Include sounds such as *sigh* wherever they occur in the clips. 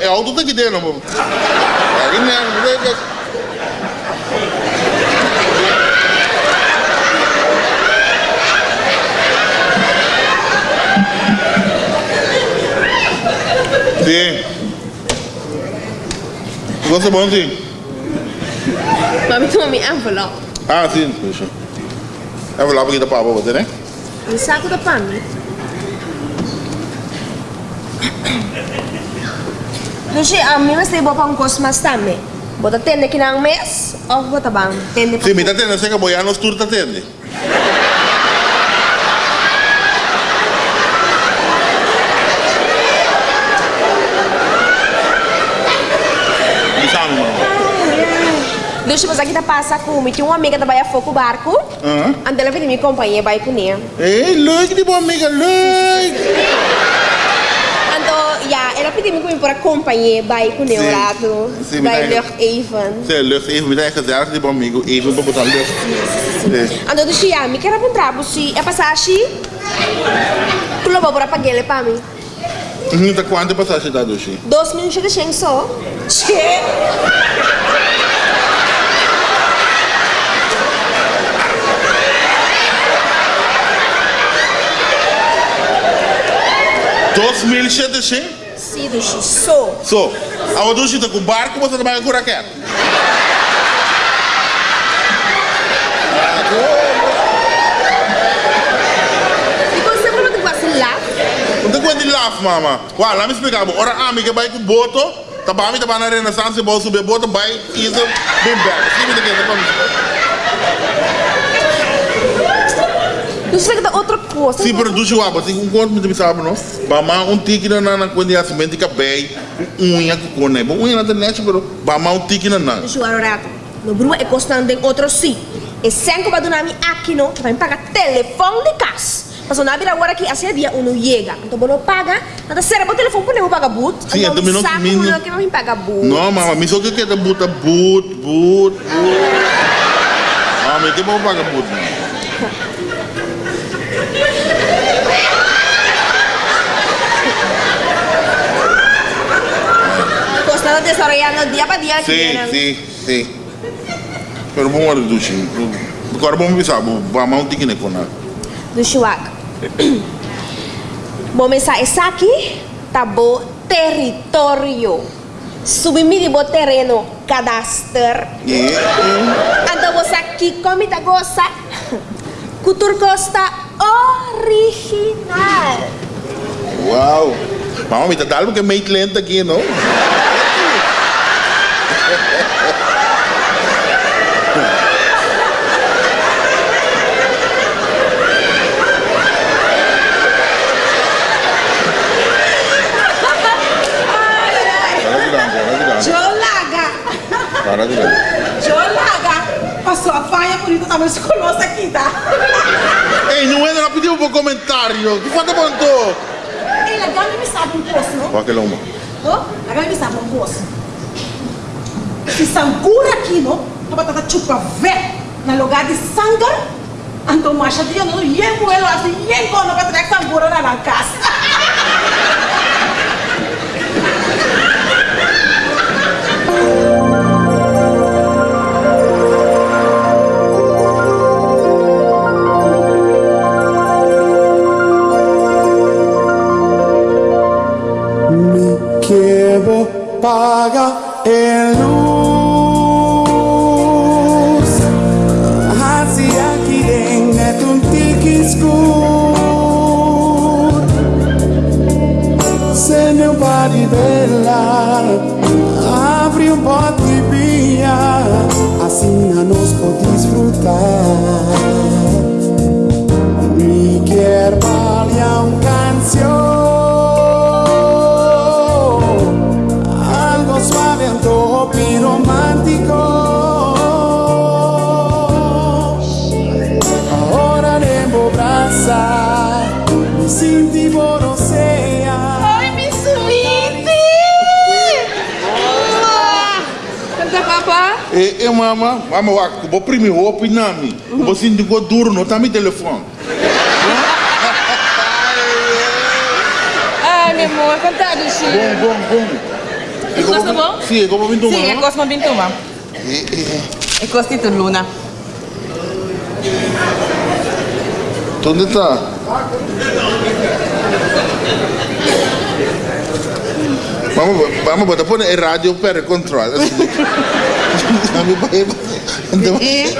É auto tá aqui dentro, mano. Aí né, Sim. Você bom sim? Mami toma minha envelope. Ah, sim, deixa. Envelope aqui da papa, você, né? Um saco da pami. Lucy, a mim mas lebo pang kosmas tame. Bota tende que nang mes, o bota bang tende Sim, me tá tendo, sei que boiar nos tour. Sabe, mano? Lucy, mas aqui tá passa com me tinha uma amiga trabalha foco barco. Aham. Anda ela vem me companhia vai com ela. Ei, leuk die bom amiga, leuk. Ando, ja, ela pediu me comigo para companhia vai com Sim. ela lado. Sim, Vai mas- ler even. Você lucht even met eigen gezellig, die bom amigo, even para botar. Sim. Ando Lucy, ja, me quero comprar você é passar assim. Kulo ba para pagar ele para mim. Uhum, tá quanto passagem tá, Dushi? Dois minutos de cheng só. Che. Dois mil shit sim? Sim, Lucy, só. So, a Dushi tá com barco, você trabalha com raquete. E você falou que você lá? Não tem quanto de laugh, mama. Uau, lá me explicava, ora amiga vai com boto, tá bom, tá bom na renaissance, vou subir boto, vai, isa, bem back. Sim, me aqui, tá bom. Lucy, vai dar outra coisa. Sim, pero Dushi, uau, você com quanto me tem sabe, não? Bama, um tique na na quando é assim, que bem, unha que cone, bom, unha na internet, pero bama um tique na na. Lucy, agora rato. No brua é costando em outro sim. E sem que vai nami aqui não, vai me pagar telefone de casa. Mas na vira agora que assim dia uno chega. Então você não paga, será que o telefone pode não pagar boot? Sim, então não- saco me não- não que não me paga boot. Não, mama, me só que quer buta, boot, boot, boot. Ah, me tem bom pagar boot. Desarrollando dia para. Sim, né? sim, sim. Pero hora do Dushi. Agora vamos pensar, bama um tique na cona. do Chuac. Bom, essa, essa aqui tá bom território. Submite bom terreno, cadastro. Yeah. Então você aqui come da gosta. Cultura Costa original. Wow. Mama, me tá dando que meio lento aqui, não? Para de dar, para de dar. Jolaga! Para dar. Jolaga! Passou a faia por isso, tava conosco aqui, tá? Ei, não entra, pediu por comentário. Que falta bonito? Ei, legal, me sabe um poço, não? Qual que é uma? Oh, legal, me sabe um poço. Se sangura aqui, não? Tava tata chupa vé na lugar de sanga. Então, macha dia, não? Yengo ela, assim, yengo, não vai trazer sangura na casa. Meu pari bella Abre um bote de vinha Assim a nos pode desfrutar Mi quer balhar um canción. Algo suave, antojo y E, e mama, mama, wa, vou primeiro, vou opinar me. Vou sentir que duro, não tá me telefone. *laughs* Ah, mi amor, contado, Bom, sim. bom, bom. E gosta bom? Sim, é como pintura. Sim, é Cosmo Bintuma. É Costito Luna. Onde está? Vamos, vamos botar pôr a rádio para controle. Então, E...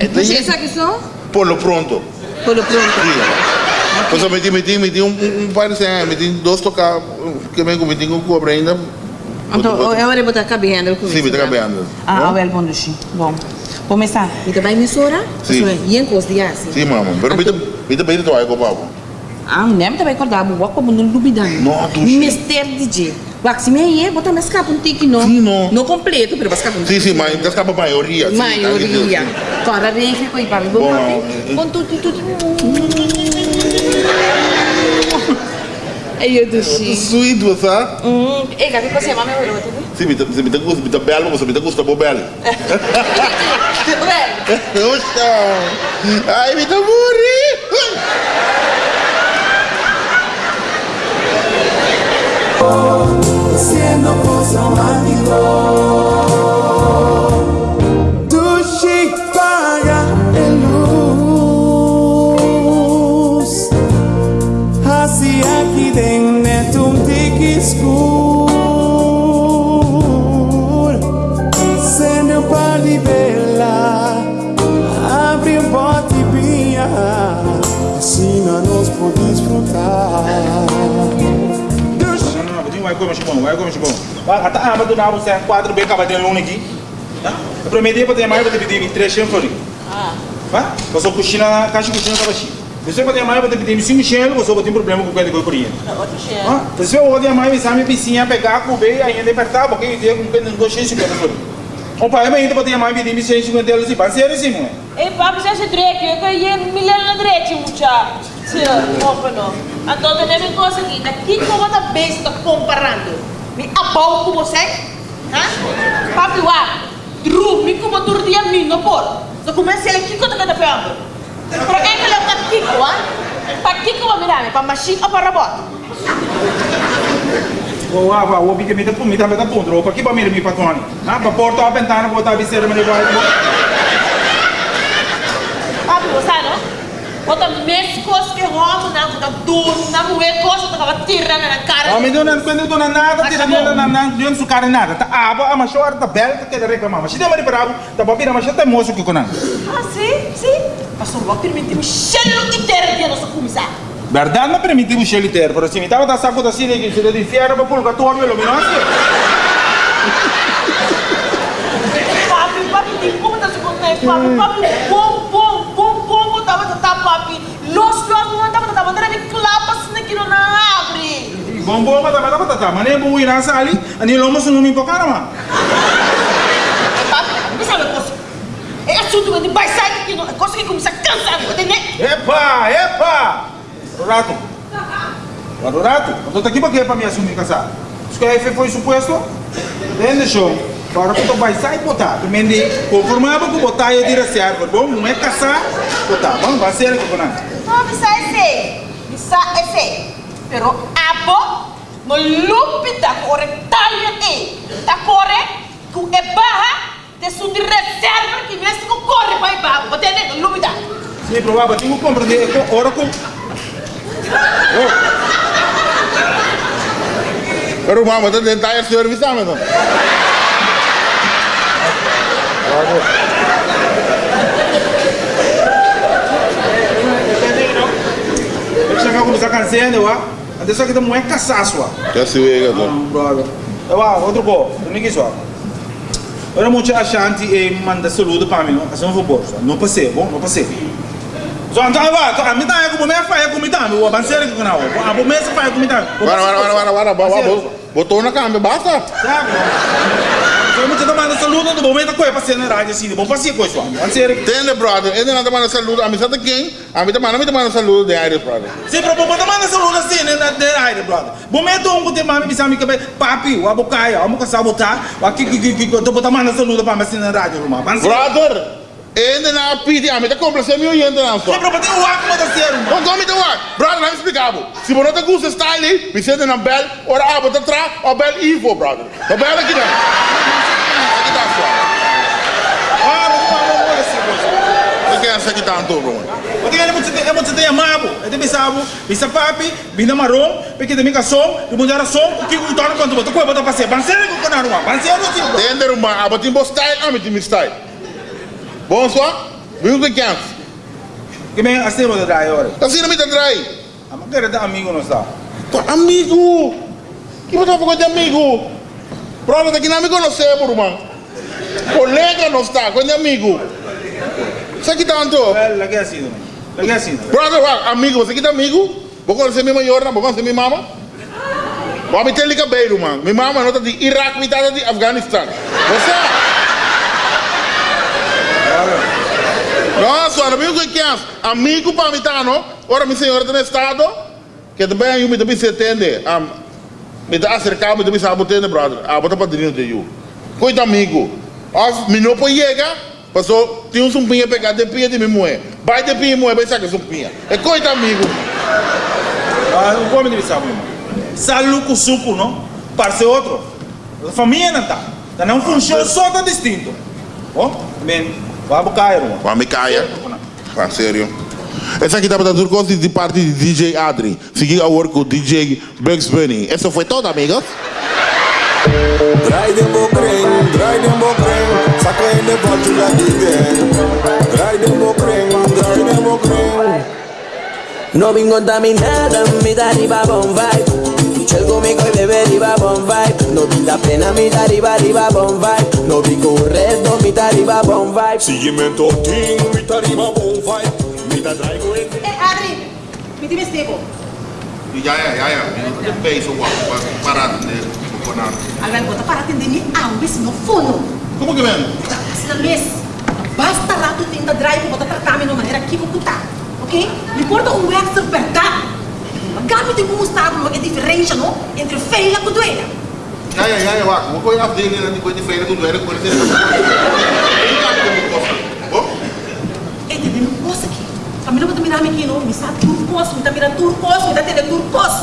então, Você sabe que são? Polo pronto. Pelo pronto. Pues eu meti, meti, meti um, um, um par de cem, meti dois tocar, que vem com meti com cobra ainda. Então, eu vou botar cabendo. Sim, meti cabendo. Ah, well, bom, Dushi. Bom. Começar. Ito ba yung misura? Sim. Yan kos diya si. Sim, mamãe. Pero meti, meti bem de toalha com o papo. Ah, nem me também acordar, vou como não duvidar. Não, Dushi. Mister DJ. Wax, me aí, botar mais capa um tique, não. Sim, não. Não completo, pero capa um Sim, sim, mas das capa maioria. Maioria. sim. Fora reiki, coi, para Bom, Bom, Com tudo, tudo. Aí eu dushi. Sweet, você? Hum, ei, gabi, você é mamãe, eu vou Sim, meti, meti, meti, meti, meti belo, você meti custa bo belo. Oxa! Ai, meti morri! Siendo Lord. Até a aba do nabo sai quatro bem acaba de luna aqui. Eu prometi para ter mais para pedir três chão fora. Ah. Vai? Você cozinha, caixa cozinha para baixo. Você para ter mais para pedir cinco chão, você vai ter problema com o que de cozinha. Ah, você vai ter mais sabe piscina pegar com bem ainda apertar porque eu tenho com que não gosto de fora. O pai ainda para ter mais pedir 150 eles se vai ser assim, não é? Ei, papi, já se dreke, eu ganhei milhão na dreke, mucha. Tia, opa, não. Então, tem uma coisa aqui, daqui tá bem, você tá comparando. Me abau com você? Hã? Papi, uá, dru, me como tu dia mim, não pode. Só começa ele aqui quando cada pembo. Para quem que ele o Kiko, hã? Para Kiko vai mirar, para machine ou para robot? O ah, va, o bique me tá me tá me tá ponto, para que para mim me patrone. Ah, para porta a ventana botar a biceira me vai. Papi, você não? Mas eu não não nada, tira nada, não, sou cara nada. Tá aba, a machor tá bela, tá querendo reclamar. Mas se der mais bravo, tá bom, vira mas tá moço que conan. Ah, sim, sim. Mas não vai permitir cheiro inteiro de nossa comissão. Verdade, não permite o cheiro inteiro, por assim, me tava da saco da cine que se de inferno para purgatório, lo menos. Papi, papi, tem como tá se contando? Papi, papi, bom, bom, bom, bom, bom, tava, tá, papi. Los, los, não tava, tava, tava, de clapas naquilo na abre. Bom, bom, mas tá, tá, tá, mas nem bom ir nessa ali, ani lomo se não me empocar, mano. Papi, sabe coisa? É assunto de sair aqui, é coisa que começa a cansar, entendeu? Epa, epa! Rato. Para o rato, eu tô aqui para quê para me assumir casar? Isso que aí foi suposto? Entende, show? Para que tu vai sair botar. Tu mende, conformava com botar e dire certo, bom? Não é caçar, botar. Vamos, vai ser que bonar. Não, bisa esse, bisa esse. Pero abo, no lupi da corre talha e, da corre, ku e barra, te su de reserva que mesmo com corre vai barra, você entende? Lupi da. Sim, provável, tenho que compreender. com- Ora com. Pero mama, daar service samen dan. Eu chegar com essa canção, eu acho. Não é caçar sua. Ja, zie je dat. Brother. Acho, outro. Não é só. Ora, muito achante e manda saludo para mim? Assim, vou pôr. Não passei, bom? Não passei. So, então, vai, a mim tá com meu pai, com meu pai, o abanceiro que não, a bom mês pai com pai. Wara, wara, wara, wara, wara, wara, botou na câmera, basta. Sabe? So, muito te manda saludo, do momento que eu passei na rádio assim, bom passei com isso, abanceiro. Entende, brother? Ele não te manda saludo, a mim sabe quem? A mim te manda, a mim te manda saludo de Iris, brother. Sim, pro bom te manda saludo assim, né, na rádio, brother. Momento um te manda, me sabe que papi, o abocaia, o moca sabotar, o aqui que que que que tu bota manda saludo para mim assim na rádio, irmão. Abanceiro. Brother, Ainda na piti, a mim tá complacer meu yendo na Que sua. bro, pati uak mo ta ser, mano. Vamos comer what? Brother, let me up. Se você não gosta style, me sente na bel, ora abo tá tra, o bel info, brother. O bel aqui dá. Aqui dá só. Ah, mas não, não, não, assim, aqui tanto, bro? Muito é muito tem amabo. Ele pensava, bisa papi, binda marrom, porque também som, do mundo era som, o que o torno quando botou coisa botar passeio. Banseiro com na rua, banseiro assim. bro. Tender uma, abo timbo style, amo timbo style. Bom só? Que quer? Que bem, assim vou dar agora. Assim me trai. A maneira da amigo não está. Tu amigo. Que tá falando de amigo? Daqui não amigo não sei, irmão. Colega não está, com amigo. Isso aqui tanto. Well, lagi assim, não. Lagi assim. não. Brother, wa- amigo, aqui tá amigo? Vou conhecer minha maior, vou conhecer minha mama. Vou me ter liga bem, irmão. Minha mama não tá de Iraque, me tá de Afeganistão. Você? Nossa, não viu o que é? Amigo para mim, tá, não? Ora, minha senhora tá no estado, que também eu me também se atende. Um, me dá acercar, me também sabe atender, brother. Ah, bota padrinho de eu. Coita amigo. Of, me não pode chegar, passou, tinha um sumpinha pegar de pia de mulher. Vai de pia, mulher, vai sacar sumpinha. É coita amigo. Ah, o como ele sabe, irmão. Saluco suco, não? Parece outro. A família não tá. Tá não funciona só tá distinto. Ó, bem, vai buscar, irmão. Vai me caia. Ah, sério. Essa aqui tá para tudo gosto de parte de DJ Adri. Seguir a work com o DJ Bugs Bunny. Essa foi toda, amigos. Draai de bokreng, draai de bokreng, zakken in de bad, you like it then. Draai de bokreng, draai de bokreng. No vim contaminada, me da riba bon vibe. Chel conmigo y bebe riba bon vibe. No vi la pena, me da riba riba bon vibe. No vi correcto, me da riba bon vibe. Sígueme en toquín, mi tarima bon vibe. Mi da traigo en Eh, Adri, me diz stable. Ja, ja, ja, ja. De peso, parado de coconut. Agora bota para atender me ambis no fono. Como que vem? Na mês. Basta rato tem da drive bota tratar de maneira que vou botar. Ok? Não importa o extra verdade. Mas gabi tem como estar uma diferença, não? Entre feia e doeira. Ja, ja, ja, ja, wacht. We gooien afdelingen en die gooien die vrede doen werk. Gooien dit. Oh? E tem uma coisa aqui. A mim não vai mirar aqui, não. Me sabe turcos, me tá mirando turcos, me tá tendo turcos.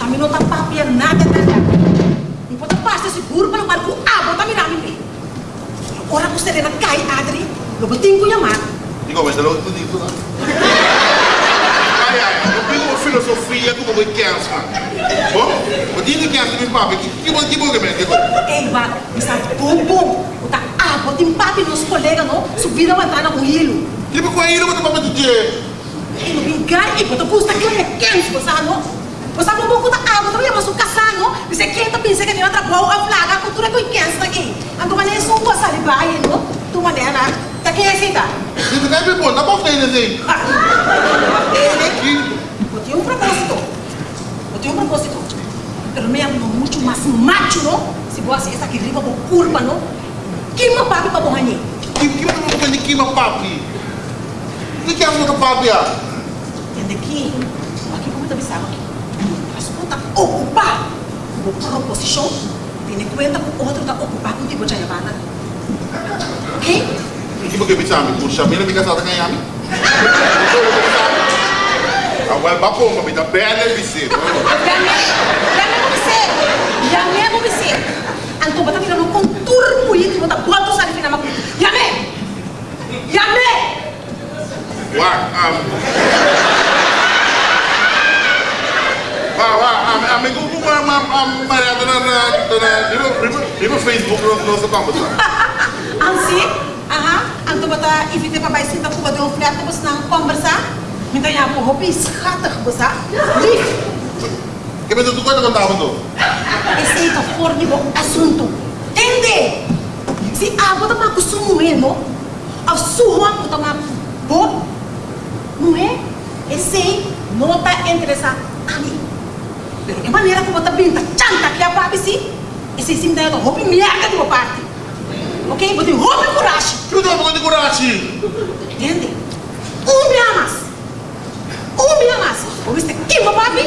A mim não tá papia nada, nada. Não pode passar seguro para o barco. Ah, bota mirar aqui. Ora, você serena cai, Adri. Eu vou ter que chamar. Digo, mas não tudo isso, não? Ai, ai, eu tenho uma filosofia como eu quero, Bom, eu tenho que quero me papo. Que que que bom que vem? Que coisa? Ei, va, me sabe bom, bom. Bota ah, bota em papi nos colegas, não? Subir a ventana com hilo. Que me coi ele, mas papo de dia. E não vingar, e bota custa que é quente, você não? Você não pode botar água, também mas o caçar, não? Você quer pensa que tem outra boa, a flaga, a cultura que é quente aqui. Então, maneira só um passar de baia, não? Tu maneira, tá quem é tá? Dit is geen bepot, dat mag niet zien. Ele, eu tenho um propósito. Tenho um propósito. Pero não muito mais macho, não? Se você essa aqui riba com curva, não? Que uma papi? Que que me vou fazer aqui, meu papi? Que que é o papi? ah? Entende aqui? Aqui como tá pensando aqui? Mas quando tá ocupar uma posição, tem em conta que o outro tá ocupar com tipo de levada. Ok? Que me que me puxa, me fica só ganhar me. Agora papo, me ele dizer. Jangan bisa, jangan bisa. Antum bata mira no contour muito, bota sa fina mak. Yame. Yame. Wah, am. Wah, wah, amigo, como am am Maria na na na dibo dibo dibo Facebook no sa pambo. Ansi, aha, antum bata ifite pa bai sinta kuba um flat bus nang conversar. Minta ya po hobi schattig basa. Que me tu conta com tava do. Esse é o forne do assunto. Entende? Se a bota ma kusumu mesmo, a sua bota ma bo, não é? Esse não tá interessado a mim. Pero de maneira como tá bem, tá chanta que a papi si, esse sim daí do hopi merda de uma parte. Ok? Bote hopi coragem. Que tu vai de coragem? Entende? Um me amas. Um me amas. Ou isso aqui, meu papi?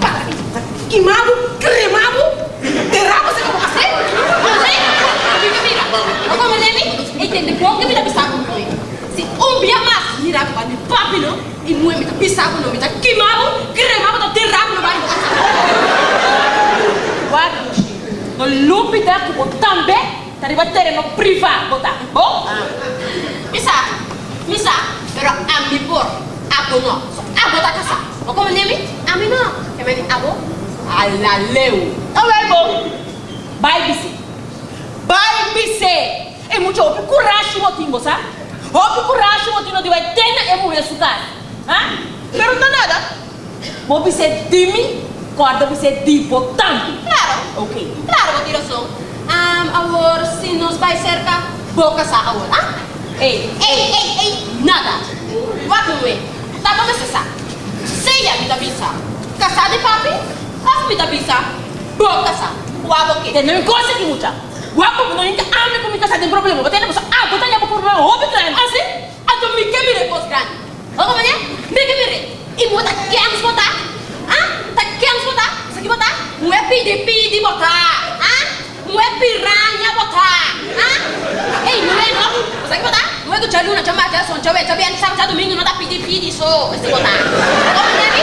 Papi, tá queimado, cremado, derrama você como você? Mira, mira. Ako manemi, entende po, que mira bisa. Subia mais, mirava para mi papi, não? E mulher me tá pisava, não me tá queimava, cremava, tá derrava, não vai. Guarda, no lupita que vou também, tá riba terreno privado, botar, bom? Misa, misa, pero a mi por, abo no. So, abo tá casa. O como nemi? A mi não. Que me abo? A la leu. Tá bem, bom? Vai, bise. Vai, bise. É muito opi coragem, motinho, sabe? Opi coragem, motinho, de vai ter é mulher sucar. Hã? Pero não nada. Vou bise de mim, corda bise de botão. Claro. Ok. Claro, vou tirar som. Um, agora, se nos vai cerca, boca sa agora. Ah? Ei, Ei, ei, ei, nada. Vai com ele. Tá bom, você sabe. Seja me da bisa. Casar de papi, as me da bisa. Boca sa. Uabo que. tem coisa aqui, mucha. Guapo, não ainda ame com minha casa tem problema. Vou ter que ah, botar já problema, óbvio, né? Assim, ato me que mire pos grande. Ô, como é? Me que mire. E muda quem botar? Ah? Tá quem botar? Isso aqui botar? Não é pedir, pedir botar. Ah? Não é piranha botar. Ah? Ei, não é não? Isso aqui botar? Não é que o Tchau Luna chama a Son Tchau, Tchau Bem, sabe, sabe domingo, não dá pedir, pedir só. Esse botar. Como é?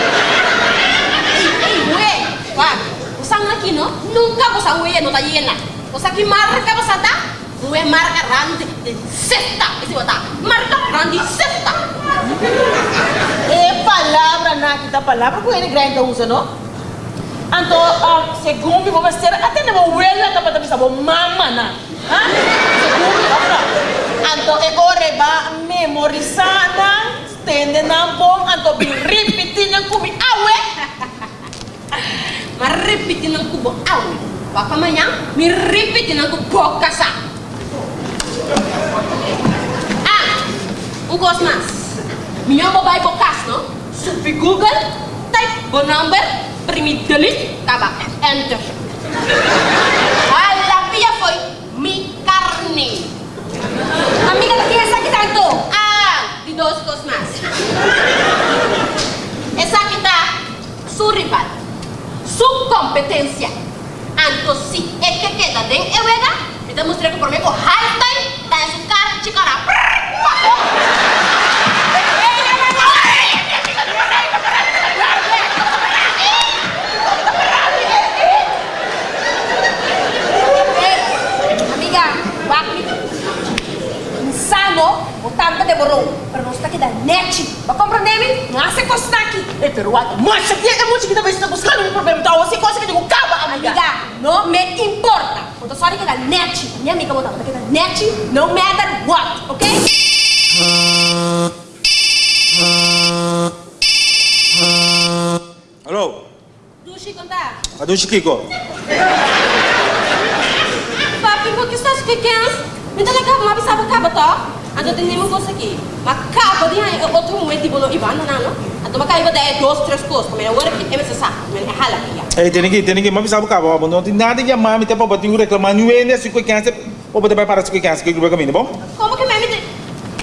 Ei, ei, não é? Wah, usang aqui não? Nunca você ué não tá iena. Você aqui marca você tá? Não é marca rande de sexta. Esse botar. Marca rande sexta. É palavra na kita palavra que ele grande usa, não? Anto, ah, segundo vou vestir, até não vou ela tá para bisa bom mama na. Hã? Segundo, olha. Anto é ore ba memorizada, stende na bom, anto bi repetindo com mi awe. Mas repetindo com bo au. Vá para amanhã, me repetindo com boca sa. Ah, gosto mais. Minha mobile bocas, não? Subi Google, type o number, primi delete, acaba, enter. A la via foi mi carne. Amiga, ¿qué es aquí tanto? Ah, de dos cosas más. Esa está su rival, su competencia. Anto si é que queda den euega, me te mostrei que por mim o high em su cara, chicara. Amiga, bakit? Insano, botar ka de borong. Pero net. Ba compreender-me? Não há se aqui. É pero what? Mas aqui é muito que talvez está buscando um problema, então você consegue digo caba, amiga. Amiga, não me importa. Quando só que da net, minha amiga botar aqui da net, no matter what, ok? Alô? Dushi contar. A do Chiquico. Papi, por que estás pequenos? Me dá cabo, mas sabe cabo, tá? Ando tem nenhuma coisa aqui. Mas cabo, tem aí outro um tipo no Ivan, não, não? اتوقع يبقى ده دوس تريس كوس كمان ورك ام اس اس من حالا فيها اي تنيكي تنيكي ما في سابقا بابا بندو تي نادي يا مامي تبا بتيو ريكلاما نيو ان اس كو كانسب او بده باي بارس كو كانسب كو بقى مين بو كوما كمان مين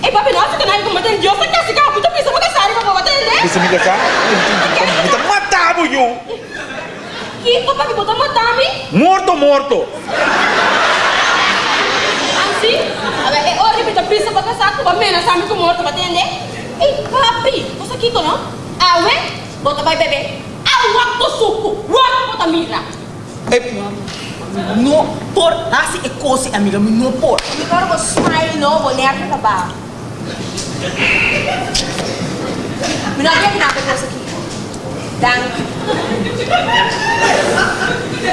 اي بابا نو تكنا يبقى متن جوس كانسب كا بتو بيسو بقى ساري بابا بتن ليه بيسو بقى ساري انت ما تابو يو كي بابا بي بتو ماتامي مورتو مورتو Anzi, vabbè, ora ripeto, pensa poco sacco, va bene, sa mica morto, va bene? Ei, papi, você aqui, não? Ah, ué? Bota vai beber. Ah, waktu suku, waktu bota mira. Ei, No por, assim é coisa, amiga, no por. Agora vou smile, não, vou nervo na barra. Me não que nada coisa aqui. Dank.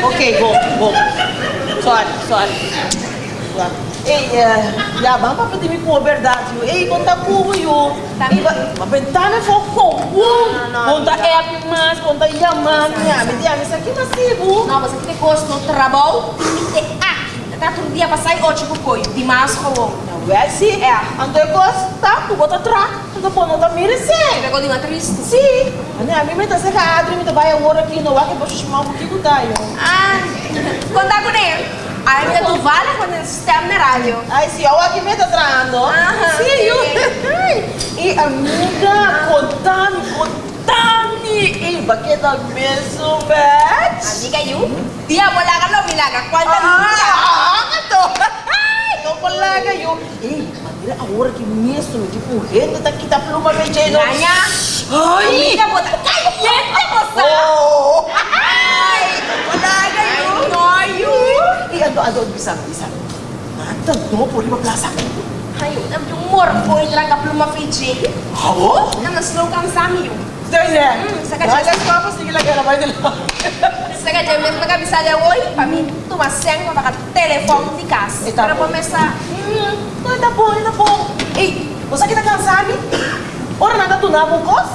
Ok, go, go. Sorry, sorry. Sorry. Ei, eh, ja, vamos para pedir com a verdade. Ei, conta como eu. Ei, mas ventana foi com. Conta é mais, conta yaman, minha, me diga, isso aqui massivo. Não, você tem que gosto no trabalho e te aqui. Tá todo dia oito com coio. De mais com o Não é assim? É. Ando eu gosto, tá? Tu bota atrás. Tu pode não tá merecendo. Pegou de uma triste. Sim. A minha me tá seca, a Adri me tá vai agora aqui no ar que eu vou chamar um pouquinho da eu. Ah, contar com ele. Aí me tu vale quando ele está na rádio. Ai, sim, olha aqui me tá traindo. Aham, Sim, eu. sim. E amiga, contame, contame. E baqueta mesmo, bitch. Amiga, you? Dia mo laga lo milaga. Quanta Ah, ito. Ito pala kayo. Eh, mira agora que mesmo, tipo, gente tá aqui, tá pluma mexendo. Ganha. Ai! Amiga, bota caliente, moça. Oh! Ai, Ai, noio! Ando, ando, bisa, bisa. Um e Fiji. Não, não, slow kang sami yun. Saya. Hmm, saka sige nila. Pami, tumaseng, po. pa mesa, Hmm, po, po. Eh, kita sami? Ora nanda tu na kos?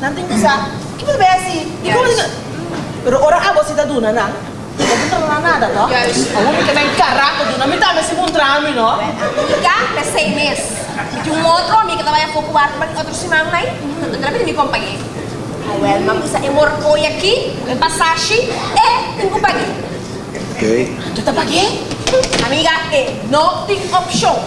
Nanti bisa. Kita ba si? Ikaw Yes. ni Pero ora abo si taduna na. Nada. Yes. Ako mi kanang karato dun. Ami tama si Montrami, no? amiga, na seis meses. E um outro amigo trabalha pouco ar, mas outro se mama aí, não trabalha me companhia. Ah, well, mam isa e morfo aqui, em passagem, e tem companhia. Tu tá pagi? Amiga, e não tem opção.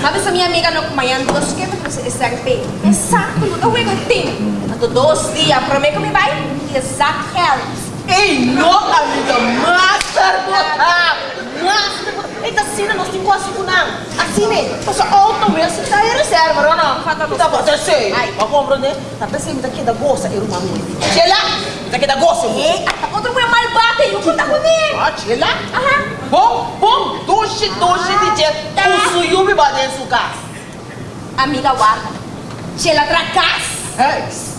Sabe sa minha amiga no kumayan dos que me trouxe SRP. Exato, não é que tem. Ato dos dias, prometo que me vai, exato real. Ei, no, amiga, master botar! Master botar! Eita, sina, nós temos quase kunang. Asine, passa auto mesmo, tá aí reserva, não não? Fata Tá bom, eu sei. Ai. Mas compra, né? Tá pensando que daqui da gosta, eu não Chela, daqui da gosta, E, ato outro meu mal bate, eu vou estar com ele. Ah, chela? Aham. Bom, bom, dushi, dushi, DJ, o suyumi ba din sukas? Amiga, guarda. Ela tracas, Hey, se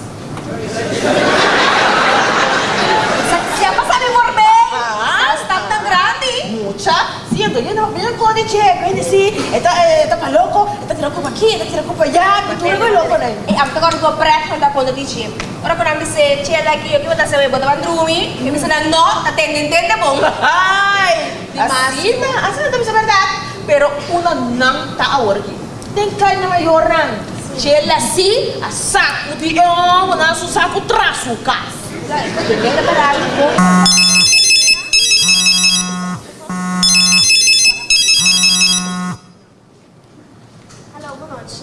grande. mucha, siendo, yun ang yun ko di che, kaya si, eta, eta pa loko, eta tira ko pa aquí, eta tira ko pa allá, pintura ko loko na E am tocado com o preto da conta de gym. Ora quando me dice, che daqui, eu que vou dar seu botar bandrumi, eu me disse, não, tá tendo, entende bom. Ay, Dimas. así na, así na tabi sa verdad. Pero una nang taawar ki. Ten kay na mayor nang. Chela si, asak, uti yung, wala su saku trasu kas. Venga para algo. Noite.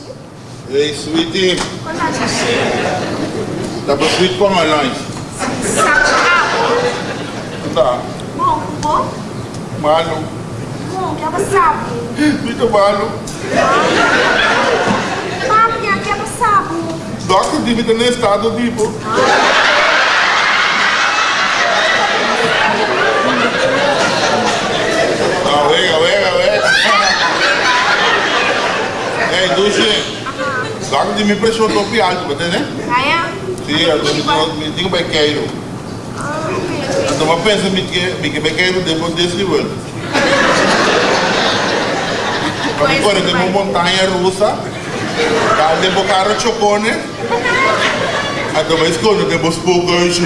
Hey, sweetie. Boa noite. Dá pra sweet pão a lanche. Sabe, Tá. bom, bom, Malo. bom, que é sabe. Muito malo. Papi, que é sabe. Doctor divide no estado, tipo. Ah, Hey, Dushi. Doctor di mi pressão topi alto, tá entendendo? Kaya? Sim, eu digo, bem queiro. Ah, ok. Então, mas pensa me que me que bem queiro depois desse nível. Agora tem uma montanha russa. Dá de bocar o chocone. Então, mas quando tem os poucos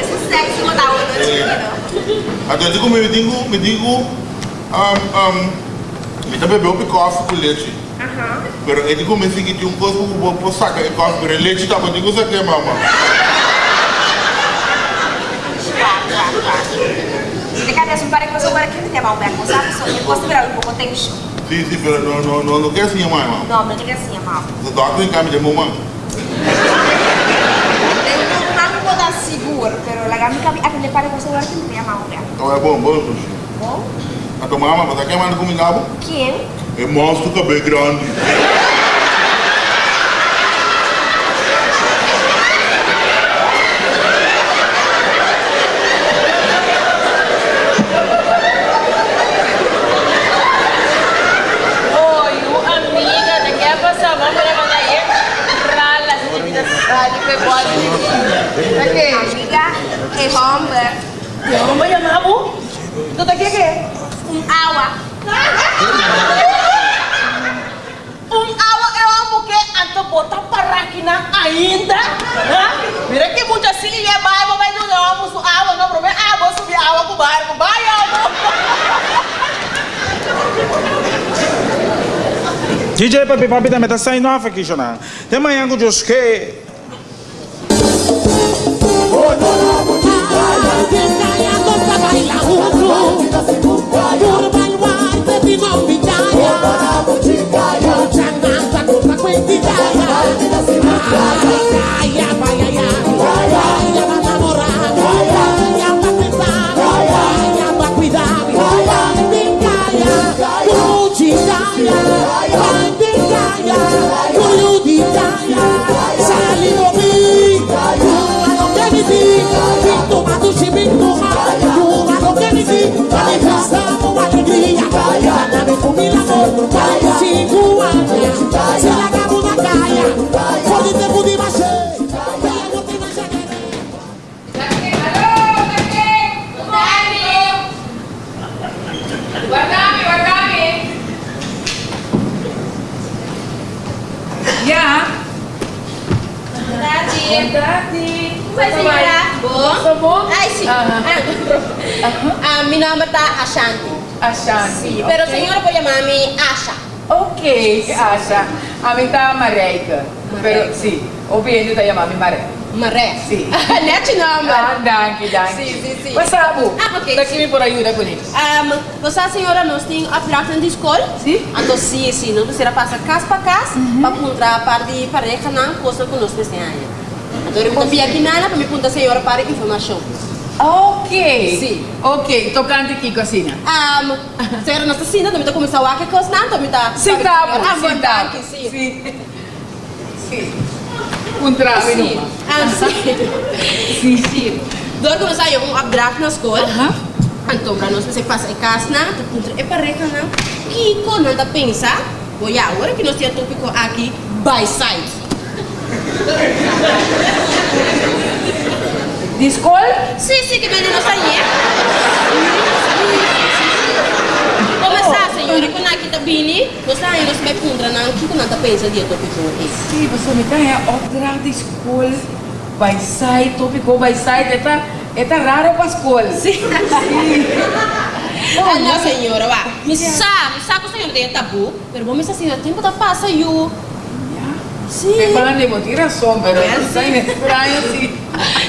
Esse sexo vou dar outra eu digo, me digo, me um, um, me também bebo coffee com leite. Aham. Pero eu digo, me digo que um copo que vou pôr saca de coffee, pero leite tá, mas digo. Se te cadê um pare que você agora aqui não tem mal perto, sabe? Só eu posso virar um pouco tempo. Sim, sim, pero não, não, não, não quer assim, mamãe. Não, não diga assim, mal. O doctor em cama de mamãe. Não vou dar seguro, pero la gami kami akan pare que você agora Então é bom, bom, Dushi. Bom? A tua mamãe, mas aqui é mais combinado. Quem? É monstro é bem grande. Oi, amiga, de que pasa? Vamos a mandar aí. Rala, se vida sale, que pode. Aqui. Amiga, é bomba. Vamos a chamar o. Tu tá aqui que? Um awa. Um awa eu amo que anto botar parraquina ainda. Hã? Mira que muita silha vai, vai do novo, su awa, não problema. Ah, vou subir água com o barco. Vai, amo. *laughs* DJ papi papi também tá saindo off aqui, Jonah. Tem manhã com os que. Sigo a minha Ah, meu nome tá Ashanti. Ashanti. Sim, pero ok. senhora pode chamar-me Asha. Ok, Asha. A mim tá Mareika. Pero, sim, obviamente tá chamando Maré. Maré. Sim. *laughs* Net nome. Ah, danke, danke. Sim, sim, sim. Mas sabe, Ah, ok, daqui me por ajuda com isso. Um, você, senhora, nós temos a placa de escola. Sim. Então, sim, sim, não precisa passar casa para casa para encontrar a parte de pareja na coisa que nós precisamos. Então, eu vou aqui nada para me perguntar a senhora para informação. Ok. Sim. Ok, tocante aqui, cocina. Um, senhora, nós estamos também está começando a coisa não, também está. Sim, tá sim, tá. sim. Sim. Sim. Um trave Sim. numa. Ah, sim. Sim. Dor começar a um abstract na escola. Aham. Então, para nós, você passa em casa, não, te encontra é pareja, não. Que quando anda pensar, olha, agora que nós temos tópico aqui, by side. De escola? Sim, sim, que está aí. Começar, senhora, quando aqui está bem, nós está aí, nós vai encontrar, não, que quando anda pensa de tópico aqui. Sim, você me tá opdracht de escola. Vai sair, tópico vai sair. Eta, eta raro para escola. Sim. Ah, não, senhora, vá. Me sabe, me sabe que a senhora tem tabu, mas vamos a senhora, tempo da passa, eu. Sim. De botir razão, pero É, está sim. estranho, sim.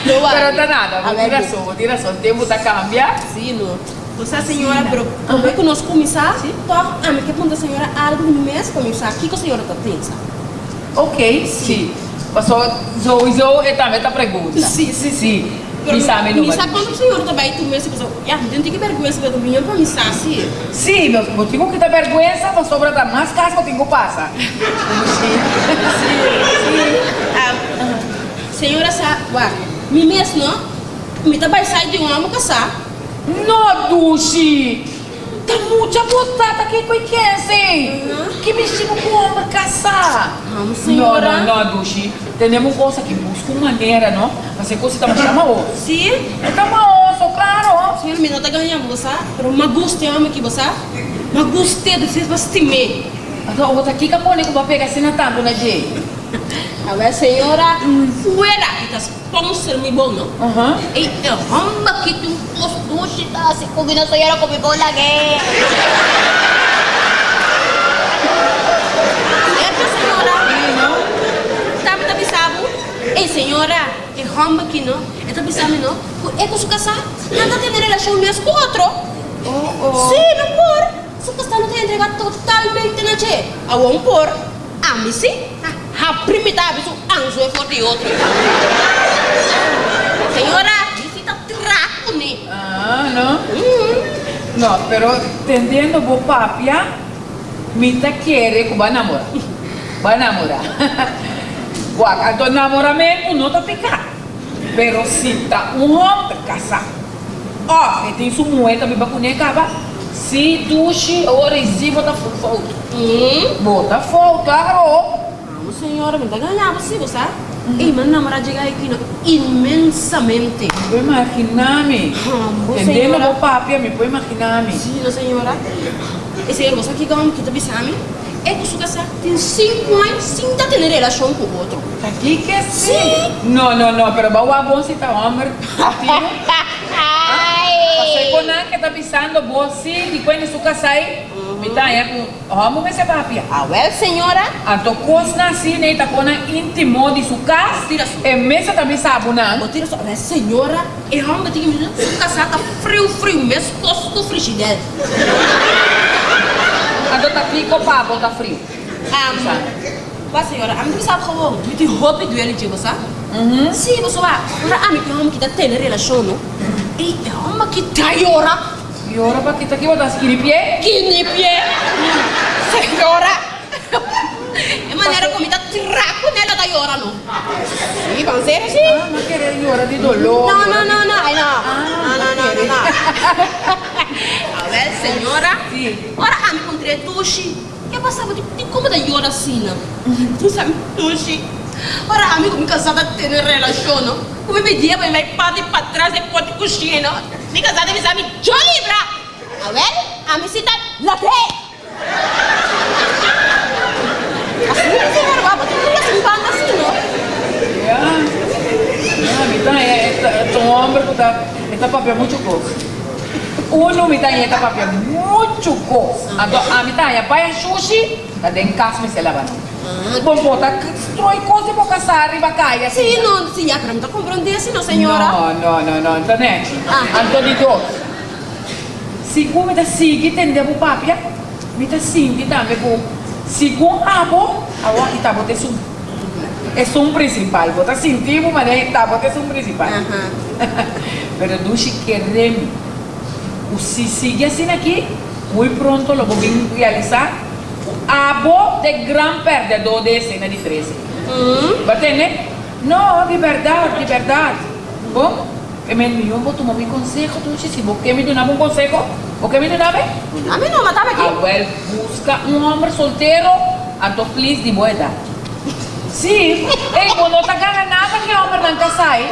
Não vai. Pero tá nada, A ver, razão, botir razão. Tempo tá cambia. Sim, não. Você, senhora, pero como é que nós começar? Então, ah, me quer perguntar a senhora algo no mês, começar, o que a senhora está pensando? Ok, sim. Passou, zo, é também tá pergunta. Sim, sim, sim. Me sabe, não Me sabe quando a senhora também, tu mesmo, você, ah, não tem que vergonha, você vai dormir para me saber, sim. Sim, meu motivo que tá vergonha, mas sobra da mais casca que tenho passa. Ah, senhora, sabe, ué, me mesmo, não? Me tá vai sair de um homem casar. No, Dushi! Tá muita botada aqui com quem, Que bichinho com homem caçar? Não, Não, senhora. não, não, Dushi. Temos coisa que busca uma maneira, não? Mas é coisa que estamos chamando. Sim. Estamos osso, claro. Senhora, me tá ganhando, você, pero me gusta homem que você, me gusta de vocês vestir Então, outra aqui que a que vai pegar assim na tampa, né, Jay? A ver, senhora, fuera, que tá sponsor me bom, não? Aham. E eu, hamba que tu posto, se tá se combina senhora com me Ei, senhora, é hamba que não? É pensando, não? É com sua casa, nada tem relação mesmo com outro. Oh, oh. Sim, não por. Sua casa não tem entregar totalmente na che. A um por. A mim sim. A primeira vez o anjo é forte outro. Senhora, visita traco, né? Ah, não? Hum. No, pero tendendo bo papia, mita quiere que va a namorar. Va a namorar. *laughs* Guaca, então namoramento não tá picado. Pero se tá um homem casar. Ó, e tem sua moeda, me bacunei acaba. Se duche, se bota fogo. Hum. Bota fogo, claro. Não, senhora, me tá ganhando, sim, você? E meu namorado chega aqui imensamente. Vou imaginar-me. Hum, Tendendo senhora. bo papia, me vou imaginar-me. Sim, não, senhora. E senhora, você aqui como que tá pensando? É que casa tem cinco anos sem tá tendo relação com o outro. Tá aqui que sim. Não, não, não, pero vai bom se tá homem. Pasay ko na kita pisando bosi di ko ni suka sai. Mitaya ko homo me se papia. Ah, well, senhora. Anto kos na si ne ta kona intimo di suka. Tira su. E mesa ta mi sabu na. Vou tirar só. Mas, senhora, é homem que me sua casa tá frio, frio, mesmo costo frigideira. Anto ta pico pa bota frio. Ah, mas, senhora, a mim sabe como? Me tem roupa do ele, tipo, sabe? Mhm. Sim, você vai. Ora, a mim que é homem que tá tendo relação, não? E é homem que tá ora. E ora pa kita ki bota skiri pie. Que nem pie. Senhora. É maneira como tá traco nela da ora, não? Sim, vamos ser assim. Ah, ma querer e ora di dolor. Não, não, não, não, ai, não. Não, não, não, não, não. *laughs* A ver, senhora. Sim. Ora, a me encontrei duche. Que passava de, de como da ora assim, não? Tu sabe, duche. Ora, amigo, me casada tem relação, não? Como me dia, vai para para trás e pode coxinha, não? Me casada me sabe, jolly, bra. A ver, a me cita, late. Assim, senhora, vai, botar tudo assim, banda assim, não? Yeah. Hombre que está, esta papel mucho cosa. Uno me está esta papel mucho cosa. Então, a mitad ya para sushi, está dentro casa me se lava. Bom, bota, destrói coisa para caçar arriba caia. Sim, não, sim, a creme tá comprando assim, não, senhora. No, no, no, no, internet. Ah. Antoni dos. Sigur me tá seguindo, entendeu, papia? Me tá seguindo também, com Sigur abo, agora que tá botando isso. É um principal, bota sentimos, mas é tá botando um principal. *laughs* Pero dushi queremos. O se sigue assim aqui, muito pronto lo vou vir realizar. Abo de gran perdedor de cena de 13. Hum? Batene? No, de verdade, de verdade. Bom, eu me eu vou tomar meu conselho, tu se você me dá um conselho, o que me dá bem? A mim não, mas tava aqui. A well, busca um homem solteiro, anto feliz de boa idade. Sim, ei, quando não tá ganhando nada, que não quer sair.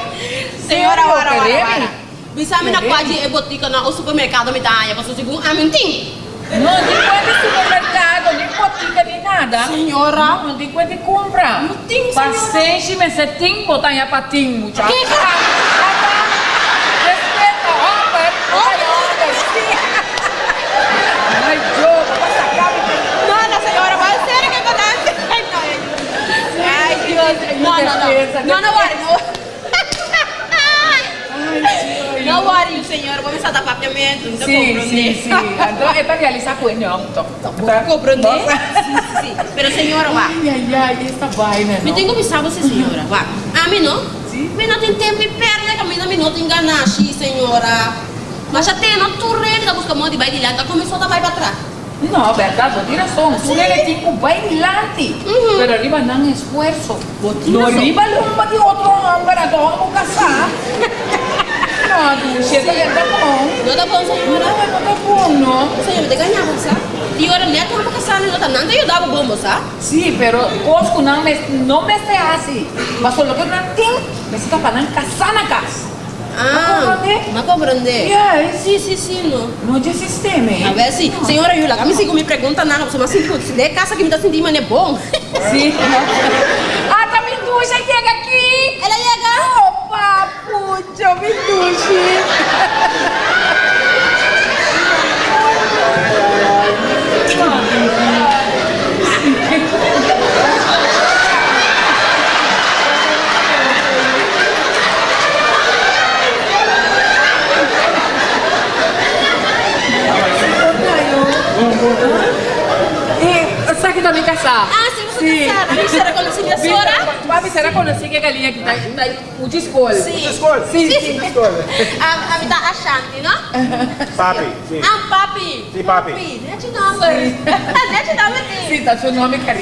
Senhora, ora, ora, ora. Bisa mi na Queremos? kwaji e botika na o supermercado mi tanya, paso sigung amin ting. Não tem de supermercado, nem botica, nem nada. Senhora. Não, tem de compra. Não tem, senhora. Paciência, mas você tem que botar em muchacho. Que que- Respeita, homem. Olha, homem, sim. Ai, jogo, vai sacar, No, no, senhora, vai sério que acontece? Ai, No, no, no. No, no worry, senhora, vou começar a dar papiamento, não sim, sim. Então, é para realizar com ele, não. Tá Compreender? Sim, sim, sim. Pero senhora, vá. Ai, ai, ai, essa vaina, Me não. que avisar você, senhora. Vá. A mim não? Sim. Mas não tem tempo e perna que a mim não me não enganar, xi, senhora. Mas já tem, não tu rede da busca mão de vai de lá, começou a vai para trás. No, verdad, vos tienes razón. Tú eres tipo bailante. Ujú. Pero arriba dan esfuerzo. tienes No razón. arriba lumba de otro hombre, a todos vamos a casar. *laughs* No, tú, si esta gente bom. Não tá bom, No, senhora? no está bom, no. Senhora, te ganhava, sabe? E ora, neto, não para casar, não tá nada, eu dava bom, sabe? Sí, pero Cosco no me, no me se hace. Mas solo que no tem, me está para casar na casa. Ah, não compreender. Yes. Sim, sim, sim, não. No de sistema. A ver se, senhora Yula, a mim se me pergunta nada, assim, putz, se der caça que me tá sentindo, mas é bom. *laughs* Sí. Ah, tá Minduja chega aqui. Ela chega. Opa, puxa, Minduja. E que me caçar. *laughs* Ah, sim, você Sim. tá casada. Será que eu não sei a senhora? Papi, será que eu sei que a galinha que tá, tá o descolho? Sim. Escolhe. Sim, sim. A, a me dá a Shanti, não? Papi, sim. Ah, papi. Sim, papi. Papi, net number. Net number. Sim, tá seu nome, carinho.